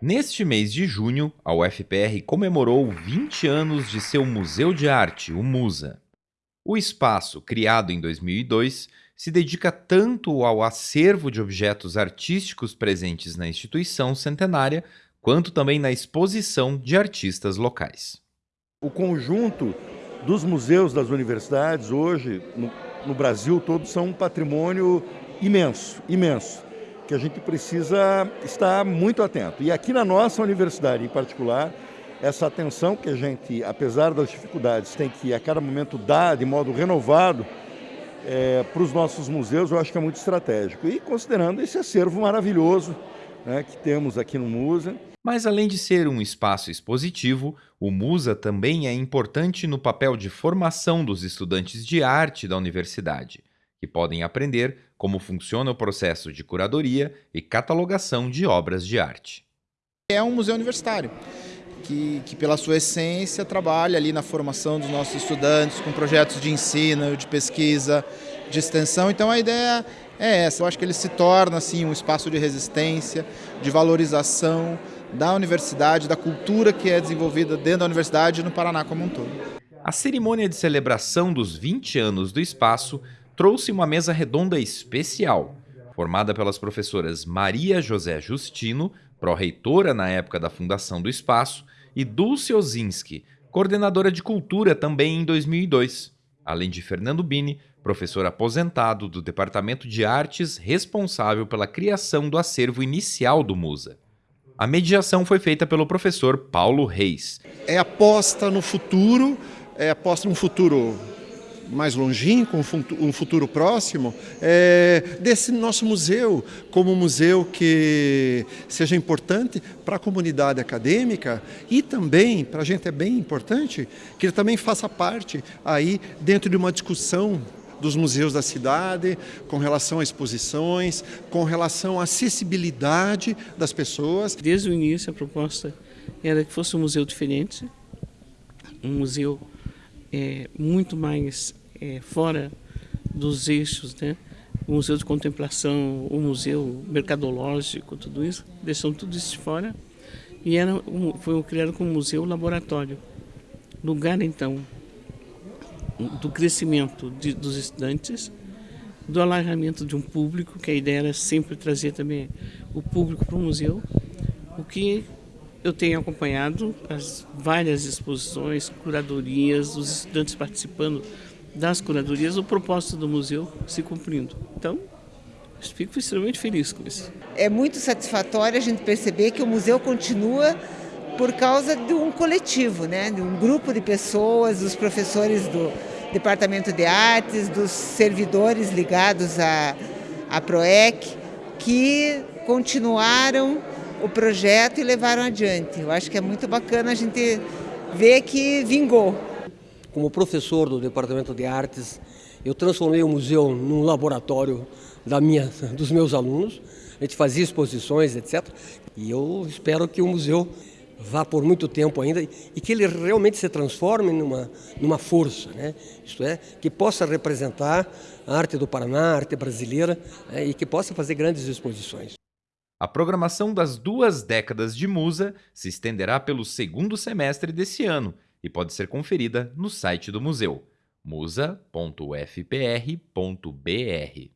Neste mês de junho, a UFPR comemorou 20 anos de seu Museu de Arte, o MUSA. O espaço, criado em 2002, se dedica tanto ao acervo de objetos artísticos presentes na instituição centenária, quanto também na exposição de artistas locais. O conjunto dos museus das universidades hoje, no, no Brasil todo, são um patrimônio imenso, imenso que a gente precisa estar muito atento. E aqui na nossa universidade em particular, essa atenção que a gente, apesar das dificuldades, tem que a cada momento dar de modo renovado é, para os nossos museus, eu acho que é muito estratégico. E considerando esse acervo maravilhoso né, que temos aqui no MUSA. Mas além de ser um espaço expositivo, o MUSA também é importante no papel de formação dos estudantes de arte da universidade que podem aprender como funciona o processo de curadoria e catalogação de obras de arte. É um museu universitário. Que, que, pela sua essência trabalha ali na formação dos nossos estudantes com projetos de ensino, de pesquisa, de extensão. Então a ideia é essa. Eu acho que ele se torna assim um espaço de resistência, de valorização da universidade, da cultura que é desenvolvida dentro da universidade e no Paraná como um todo. A cerimônia de celebração dos 20 anos do espaço trouxe uma mesa redonda especial, formada pelas professoras Maria José Justino, pró-reitora na época da fundação do espaço, e Dulce Ozinski, coordenadora de cultura também em 2002, além de Fernando Bini, professor aposentado do Departamento de Artes responsável pela criação do acervo inicial do Musa. A mediação foi feita pelo professor Paulo Reis. É aposta no futuro, é aposta num futuro mais longínquo, um futuro próximo, é, desse nosso museu, como um museu que seja importante para a comunidade acadêmica e também, para a gente é bem importante, que ele também faça parte aí dentro de uma discussão dos museus da cidade, com relação a exposições, com relação à acessibilidade das pessoas. Desde o início a proposta era que fosse um museu diferente, um museu é, muito mais é, fora dos eixos, né? o museu de contemplação, o museu mercadológico, tudo isso, deixam tudo isso de fora e era um, foi criado como museu laboratório. Lugar, então, do crescimento de, dos estudantes, do alargamento de um público, que a ideia era sempre trazer também o público para o museu, o que eu tenho acompanhado as várias exposições, curadorias, os estudantes participando das curadorias, o propósito do museu se cumprindo. Então, fico extremamente feliz com isso. É muito satisfatório a gente perceber que o museu continua por causa de um coletivo, né? de um grupo de pessoas, dos professores do Departamento de Artes, dos servidores ligados à, à PROEC, que continuaram o projeto e levaram adiante. Eu acho que é muito bacana a gente ver que vingou. Como professor do Departamento de Artes, eu transformei o museu num laboratório da minha, dos meus alunos. A gente fazia exposições, etc. E eu espero que o museu vá por muito tempo ainda e que ele realmente se transforme numa, numa força, né? isto é, que possa representar a arte do Paraná, a arte brasileira né? e que possa fazer grandes exposições. A programação das duas décadas de Musa se estenderá pelo segundo semestre desse ano e pode ser conferida no site do museu musa.ufpr.br.